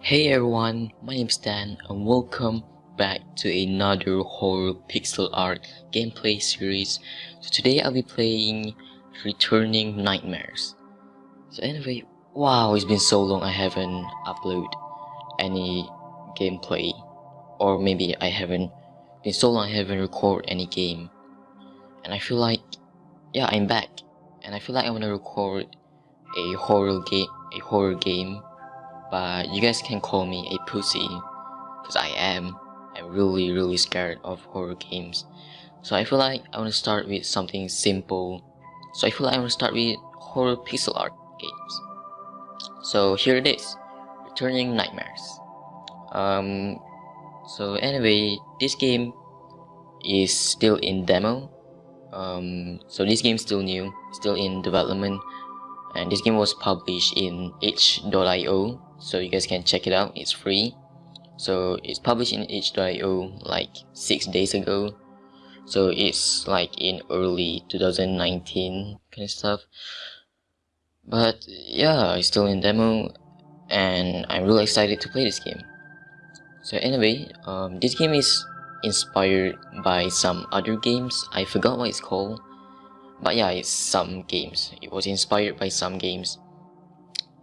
Hey everyone, my name is Dan and welcome back to another horror pixel art gameplay series. So today I'll be playing Returning Nightmares. So anyway, wow, it's been so long I haven't uploaded any gameplay or maybe I haven't been so long I haven't recorded any game. And I feel like yeah, I'm back and I feel like I want to record a horror game a horror game but you guys can call me a pussy because I am. I'm really really scared of horror games. So I feel like I want to start with something simple. So I feel like I want to start with horror pixel art games. So here it is, Returning Nightmares. Um, so anyway, this game is still in demo. Um, so this game is still new, still in development, and this game was published in itch.io so you guys can check it out. It's free. So it's published in itch.io like six days ago. So it's like in early 2019 kind of stuff. But yeah it's still in demo and i'm really excited to play this game. So anyway um, this game is inspired by some other games. I forgot what it's called. But yeah it's some games. It was inspired by some games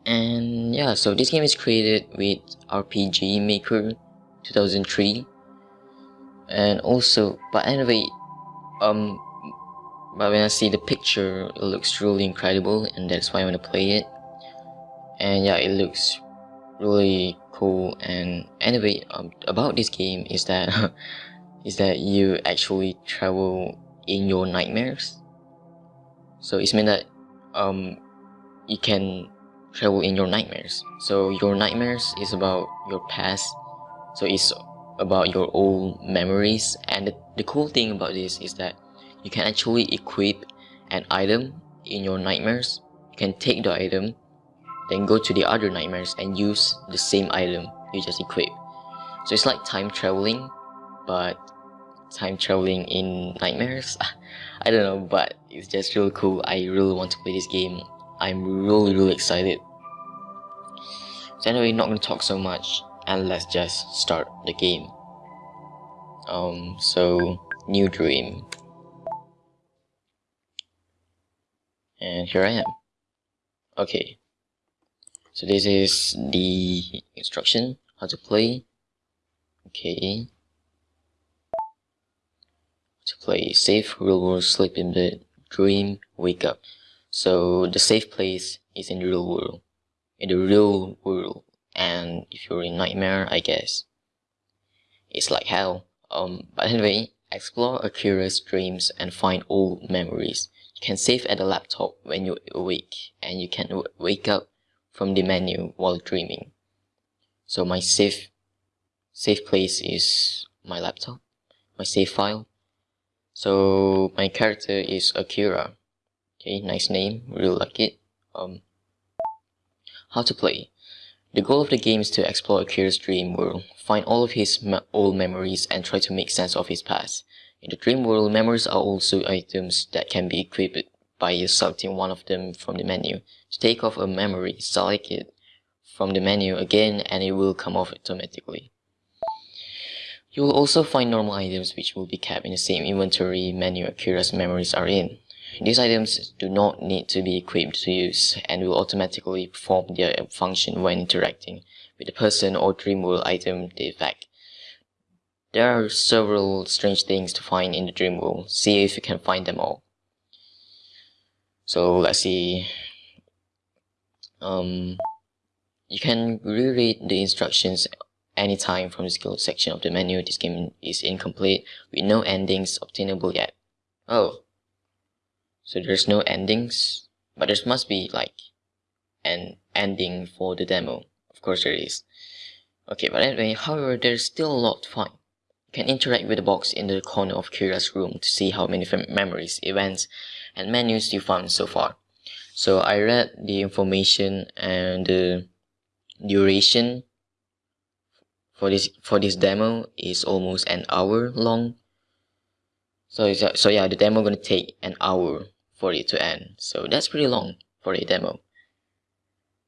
and yeah so this game is created with rpg maker 2003 and also but anyway um but when i see the picture it looks really incredible and that's why i want to play it. And yeah it looks really cool. And anyway um, about this game is that is that you actually travel in your nightmares. So it's mean that um you can travel in your nightmares. So your nightmares is about your past. So it's about your old memories. And the, the cool thing about this is that you can actually equip an item in your nightmares. You can take the item, then go to the other nightmares and use the same item you just equipped. So it's like time traveling, but time traveling in nightmares. I don't know, but it's just really cool. I really want to play this game. I'm really really excited. So anyway, not gonna talk so much and let's just start the game. Um, so new dream. And here I am. Okay. So this is the instruction, how to play. Okay. To play safe, real world, sleep in bed, dream, wake up. So the safe place is in the real world, in the real world. And if you're in nightmare, I guess it's like hell. Um, but anyway, explore a curious dreams and find old memories. You can save at the laptop when you're awake, and you can wake up from the menu while dreaming. So my safe safe place is my laptop, my save file. So my character is Akira. Okay, nice name, really like it. Um, how to play. The goal of the game is to explore Akira's dream world, find all of his me old memories and try to make sense of his past. In the dream world, memories are also items that can be equipped by selecting one of them from the menu. To take off a memory, select it from the menu again and it will come off automatically. You will also find normal items which will be kept in the same inventory menu Akira's memories are in. These items do not need to be equipped to use and will automatically perform their function when interacting with the person or dream world item they affect. There are several strange things to find in the dream world. See if you can find them all. So let's see. Um, you can reread the instructions anytime from the skill section of the menu. This game is incomplete with no endings obtainable yet. Oh, so there's no endings, but there must be like an ending for the demo. Of course there is. Okay, but anyway, however, there's still a lot to find. You can interact with the box in the corner of Kira's room to see how many memories, events, and menus you found so far. So I read the information and the duration for this for this demo is almost an hour long. So so yeah, the demo gonna take an hour for it to end. So that's pretty long for a demo.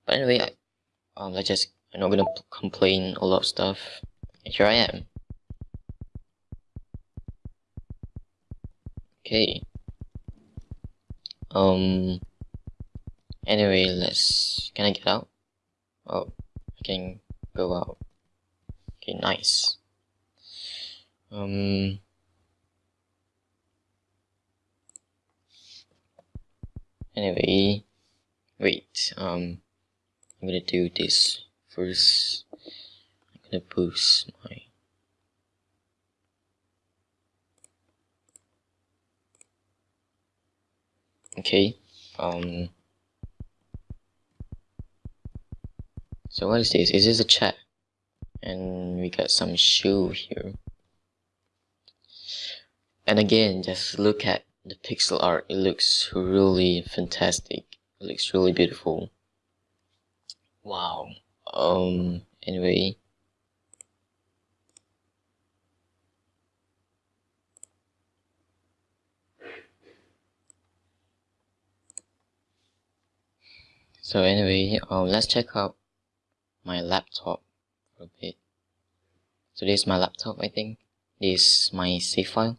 But anyway, um, let's just I'm not gonna complain a lot of stuff. And here I am. Okay. Um. Anyway, let's. Can I get out? Oh, I can go out. Okay, nice. Um. Anyway, wait. Um, I'm gonna do this first. I'm gonna boost my. Okay. Um. So what is this? Is this a chat? And we got some shoe here. And again, just look at the pixel art. It looks really fantastic. It looks really beautiful. Wow. Um, anyway. So anyway, um, let's check out my laptop for a bit. So this is my laptop, I think. This is my save file.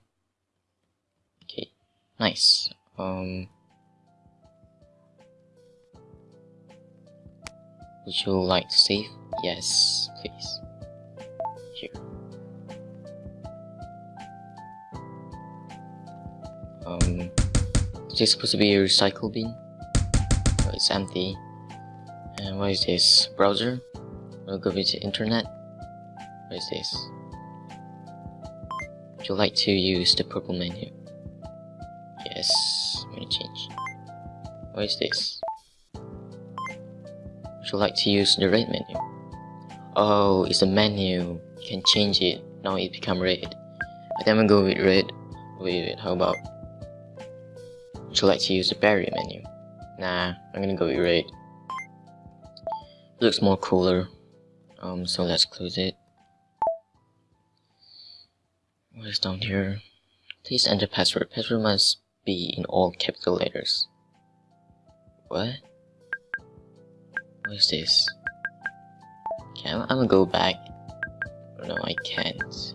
Nice. Um, would you like to save? Yes, please. Here. Um, is this supposed to be a recycle bin? Oh, it's empty. And what is this? Browser? We'll go visit internet. What is this? Would you like to use the purple menu? Yes, menu change. What is this? Would you like to use the red menu? Oh, it's a menu. You can change it. Now it become red. I think I'm gonna go with red. Wait, wait, how about? Would you like to use the berry menu? Nah, I'm gonna go with red. It looks more cooler. Um, so let's close it. What is down here? Please enter password. Password must be in all capital letters. What? What is this? Okay, I'm, I'm gonna go back. No, I can't.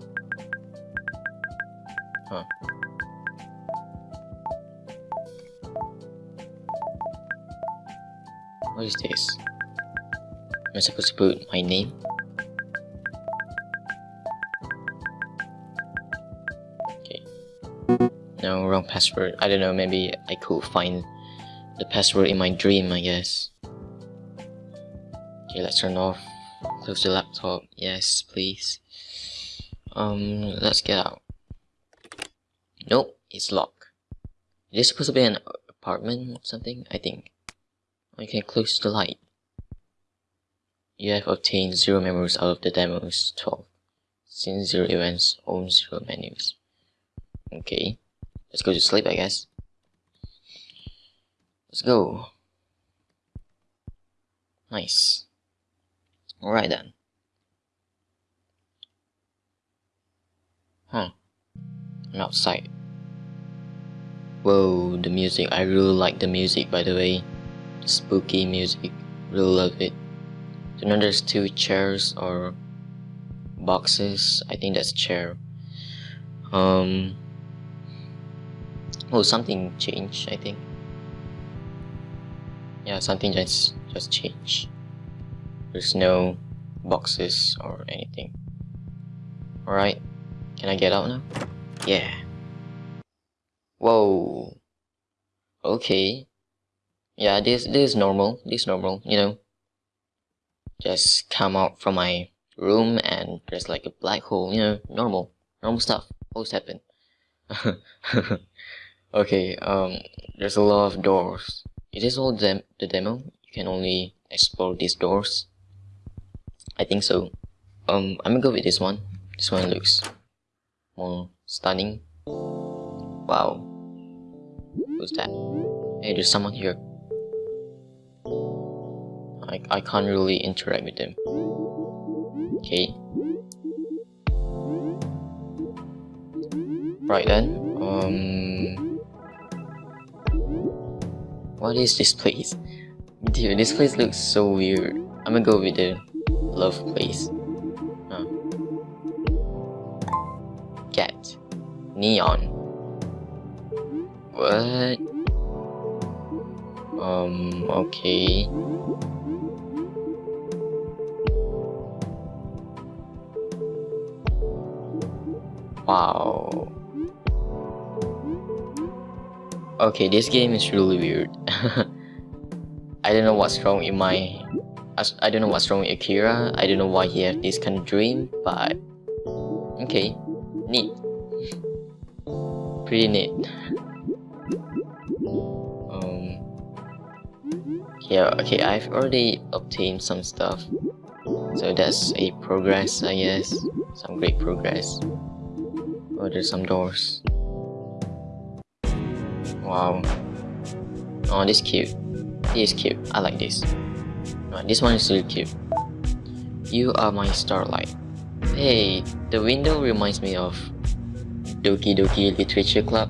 Huh. What is this? Am I supposed to put my name? No, wrong password. I don't know, maybe I could find the password in my dream, I guess. Okay, let's turn off. Close the laptop. Yes, please. Um, let's get out. Nope, it's locked. Is this supposed to be an apartment or something? I think. Can close the light. You have obtained 0 memories out of the demos 12. Since 0 events own 0 menus. Okay. Let's go to sleep, I guess. Let's go. Nice. Alright then. Huh. I'm outside. Whoa, the music. I really like the music, by the way. Spooky music. Really love it. So now there's two chairs or boxes. I think that's a chair. Um. Oh, something changed. I think. Yeah, something just just changed. There's no boxes or anything. Alright. Can I get out now? Yeah. Whoa. Okay. Yeah, this this is normal. This is normal, you know. Just come out from my room and there's like a black hole, you know, normal. Normal stuff. Always happen. okay, um there's a lot of doors. It is all dem the demo. You can only explore these doors. I think so. Um, I'm gonna go with this one. This one looks more stunning. Wow. Who's that? Hey, there's someone here. I, I can't really interact with them. Okay. Right then. Um. What is this place? Dude, this place looks so weird. I'm gonna go with the love place. Huh. Neon. What? Um, okay. Wow. Okay, this game is really weird. I don't know what's wrong in my... I don't know what's wrong with Akira. I don't know why he has this kind of dream, but... Okay, neat. Pretty neat. Um... Yeah, okay, I've already obtained some stuff. So that's a progress, I guess. Some great progress. Oh, there's some doors. Wow. Oh, this cute. This is cute. I like this. Oh, this one is really cute. You are my starlight. Hey, the window reminds me of Doki Doki Literature Club.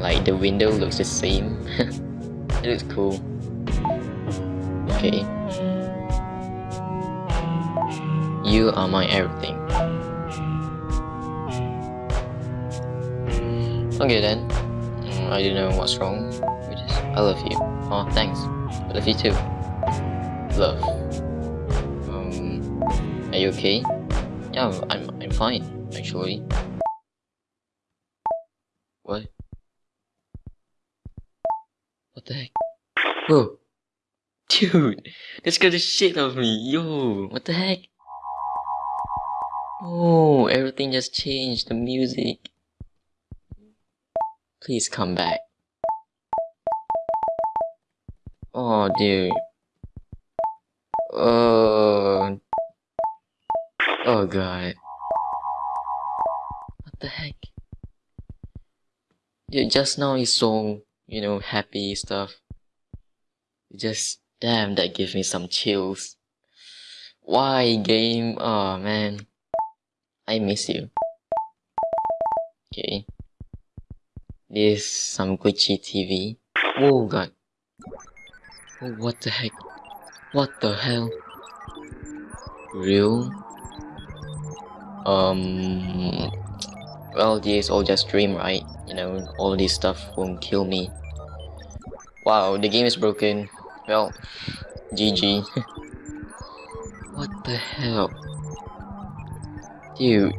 Like the window looks the same. it looks cool. Okay. You are my everything. Okay then. I don't know what's wrong. We just I love you. Oh thanks. I love you too. Love. Um are you okay? Yeah, I'm I'm fine, actually. What? What the heck? Whoa! Dude! this scared the shit out of me! Yo! What the heck? Oh, everything just changed. The music. Please come back. Oh, dude. Oh. Oh, God. What the heck? Dude, just now is so, you know, happy stuff. Just, damn, that gives me some chills. Why, game? Oh, man. I miss you. This some glitchy TV. Oh god. Oh, what the heck? What the hell? Real? Um. Well, this all just dream, right? You know, all this stuff won't kill me. Wow, the game is broken. Well, GG. what the hell? Dude,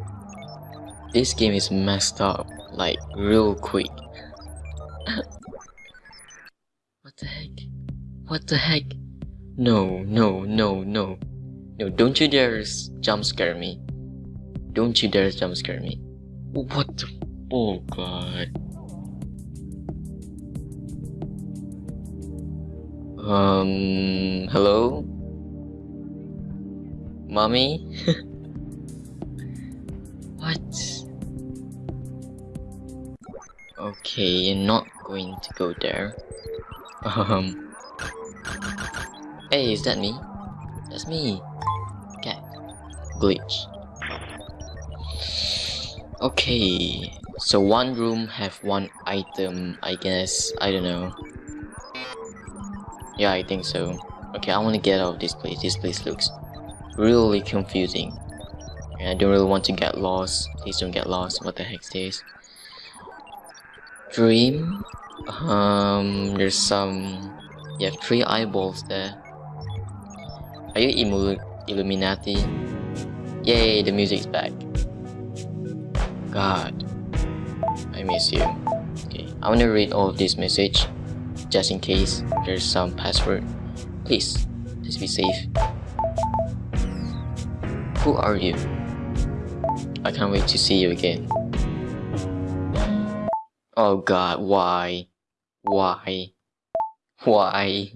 this game is messed up, like, real quick. What the heck? No, no, no, no. No, don't you dare jump scare me. Don't you dare jump scare me. What the? Oh god. Um, hello? Mommy? what? Okay, you're not going to go there. Um. Hey, is that me? That's me. Cat. Glitch. Okay. So one room have one item, I guess. I don't know. Yeah, I think so. Okay, I want to get out of this place. This place looks really confusing. And I don't really want to get lost. Please don't get lost. What the heck is this? Dream? Um, there's some... Have three eyeballs there. Are you Imu Illuminati? Yay, the music's back. God. I miss you. Okay, I want to read all of this message. Just in case there's some password. Please, please be safe. Who are you? I can't wait to see you again. Oh god, why? Why? Why?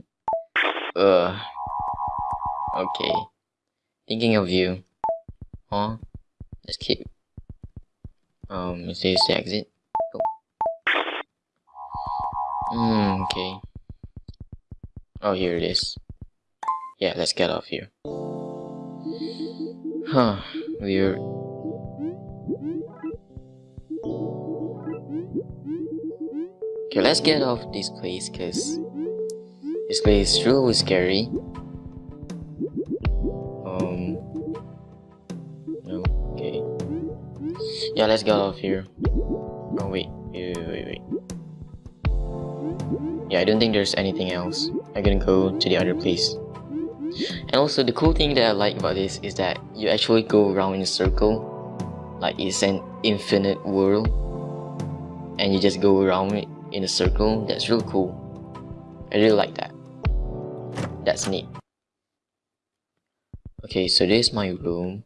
Ugh. Okay. Thinking of you. Huh? Let's keep. Um, is this the exit? Oh. Hmm, okay. Oh, here it is. Yeah, let's get off here. Huh, weird. Okay, let's get off this place, cause this place is really scary. Yeah, let's get out of here. Oh wait, wait, wait, wait. Yeah, I don't think there's anything else. I'm gonna go to the other place. And also, the cool thing that I like about this is that you actually go around in a circle. Like, it's an infinite world. And you just go around in a circle. That's really cool. I really like that. That's neat. Okay, so this is my room.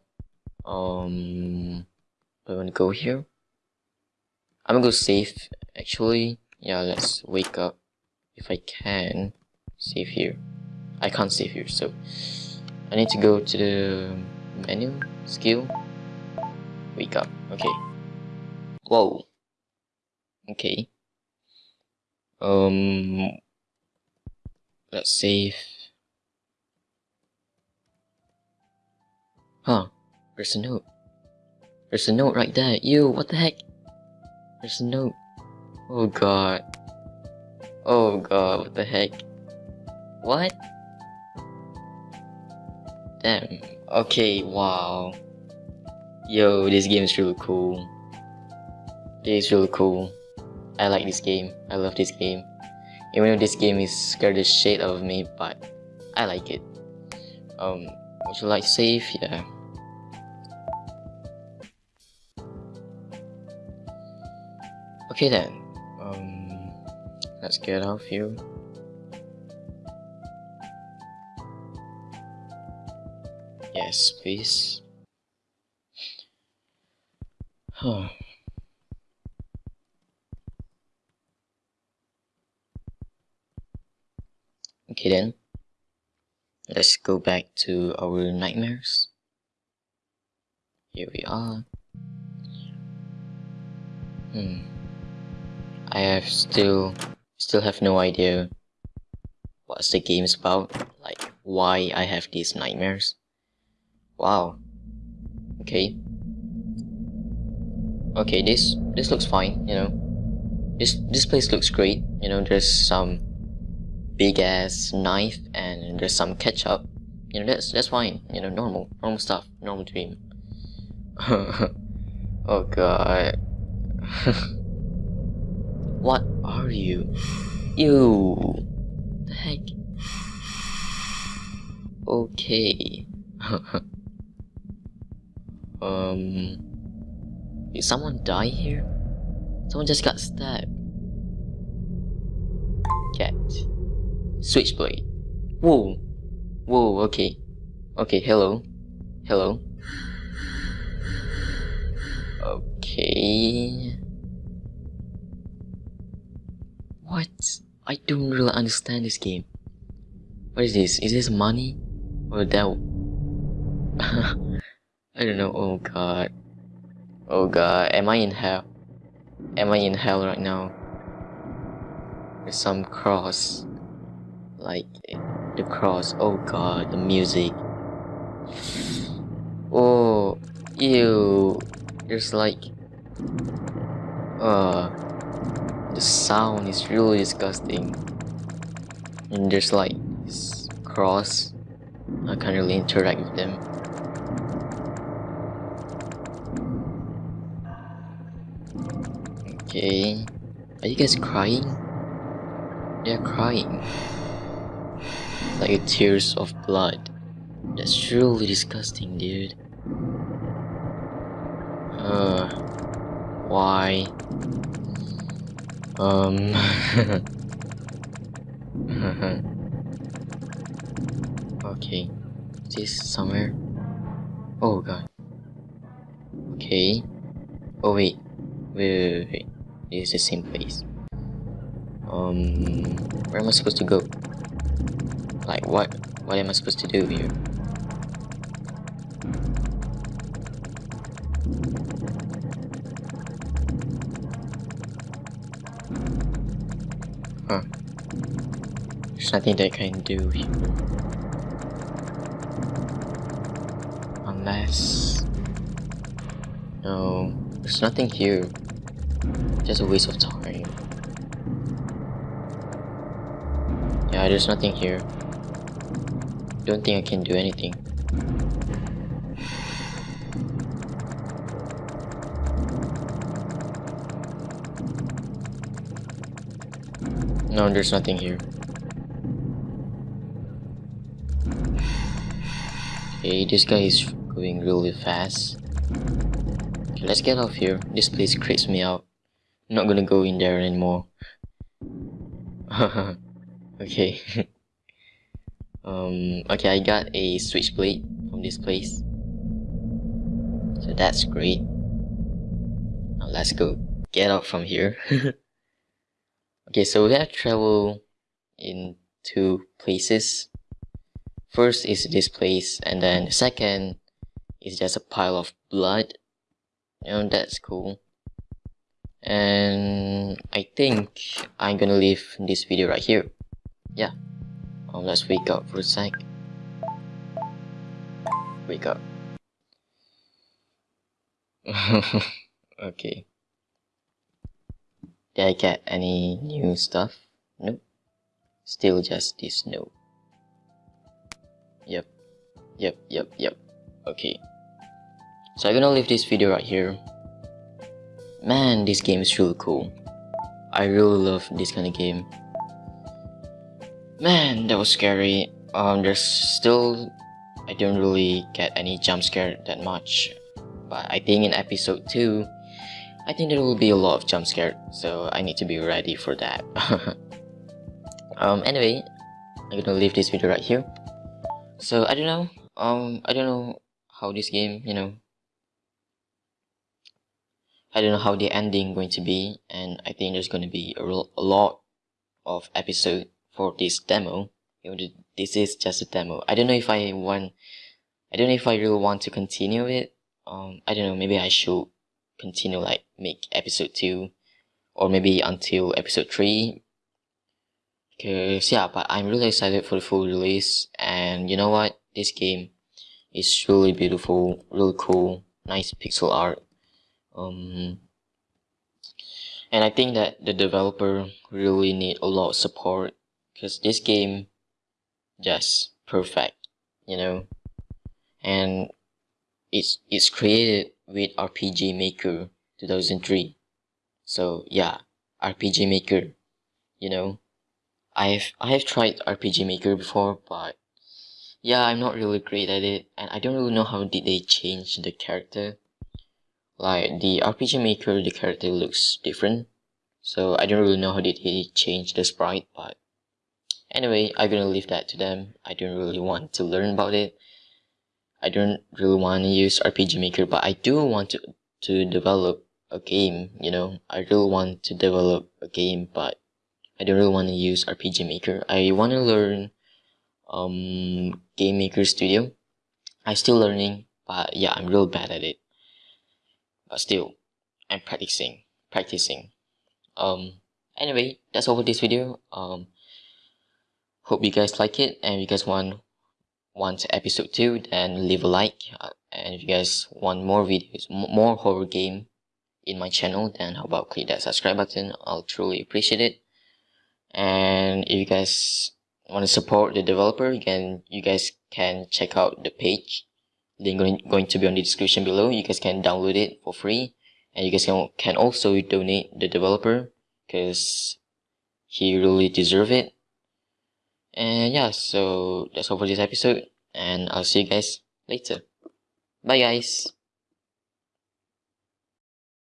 Um, do I want to go here? I'm gonna go save actually. Yeah, let's wake up. If I can, save here. I can't save here, so I need to go to the menu, skill, wake up, okay. Whoa. Okay. Um, let's save. Huh, there's a note. There's a note right there. Ew, what the heck? There's a note. Oh god. Oh god, what the heck? What? Damn. Okay, wow. Yo, this game is really cool. This is really cool. I like this game. I love this game. Even though this game is scared the shit out of me, but I like it. Um, would you like save? Yeah. Okay then. Um, let's get out of here. Yes, please. Huh. Okay then. Let's go back to our nightmares. Here we are. Hmm. I have still still have no idea what's the game's about, like why I have these nightmares. Wow. Okay. Okay, this this looks fine, you know. This this place looks great, you know, there's some big ass knife and there's some ketchup. You know, that's that's fine, you know, normal, normal stuff, normal dream. oh god. what are you? You the heck? Okay. Um, did someone die here? Someone just got stabbed. Cat. Switchblade. Whoa. Whoa, okay. Okay, hello. Hello. Okay. What? I don't really understand this game. What is this? Is this money? Or that? I don't know. Oh god. Oh god. Am I in hell? Am I in hell right now? There's some cross. Like the cross. Oh god. The music. Oh. Ew. There's like. Uh. The sound is really disgusting. And there's like this cross. I can't really interact with them. Okay. Are you guys crying? They're crying. Like tears of blood. That's really disgusting, dude. Uh, why? Um. okay. Is this somewhere? Oh god. Okay. Oh wait. Wait, wait, wait. It is the same place. Um, where am I supposed to go? Like, what? What am I supposed to do here? Huh. There's nothing that I can do here. Unless... No, there's nothing here. Just a waste of time. Yeah, there's nothing here. Don't think I can do anything. No, there's nothing here. Okay, this guy is going really fast. Okay, let's get off here. This place creeps me out. I'm not gonna go in there anymore. okay. um, okay, I got a switchblade from this place. So that's great. Now let's go get out from here. okay, so we have travel in two places. First is this place, and then the second is just a pile of blood. You know, that's cool. And I think I'm gonna leave this video right here. Yeah. Um, let's wake up for a sec. Wake up. okay. Did I get any new stuff? Nope. Still just this note. Yep. Yep, yep, yep. Okay. So I'm gonna leave this video right here. Man, this game is really cool. I really love this kind of game. Man, that was scary. Um, there's still... I don't really get any jump scare that much. But I think in episode 2, I think there will be a lot of jump scare. So I need to be ready for that. um, anyway, I'm gonna leave this video right here. So I don't know. Um, I don't know how this game, you know, I don't know how the ending going to be and I think there's to be a, a lot of episode for this demo this is just a demo I don't know if I want I don't know if I really want to continue it um I don't know maybe I should continue like make episode 2 or maybe until episode 3 because yeah but I'm really excited for the full release. And you know what? This game is really beautiful really cool nice pixel art. Um, and I think that the developer really need a lot of support because this game just perfect you know? And it's it's created with RPG Maker 2003 so yeah RPG Maker you know I've I have tried RPG Maker before but yeah I'm not really great at it and I don't really know how did they change the character like the RPG Maker, the character looks different. So I don't really know how did he change the sprite, but anyway, I'm gonna leave that to them. I don't really want to learn about it. I don't really want to use RPG Maker, but I do want to to develop a game. You know, I really want to develop a game, but I don't really want to use RPG Maker. I want to learn um Game Maker Studio. I'm still learning, but yeah, I'm real bad at it but still I'm practicing practicing um anyway that's all for this video um hope you guys like it and you guys want want episode 2 then leave a like. Uh, and if you guys want more videos more horror game in my channel then how about click that subscribe button? I'll truly appreciate it. And if you guys want to support the developer again you guys can check out the page. Link going, going to be on the description below. You guys can download it for free. And you guys can, can also donate the developer because he really deserve it and yeah so that's all for this episode and i'll see you guys later. Bye guys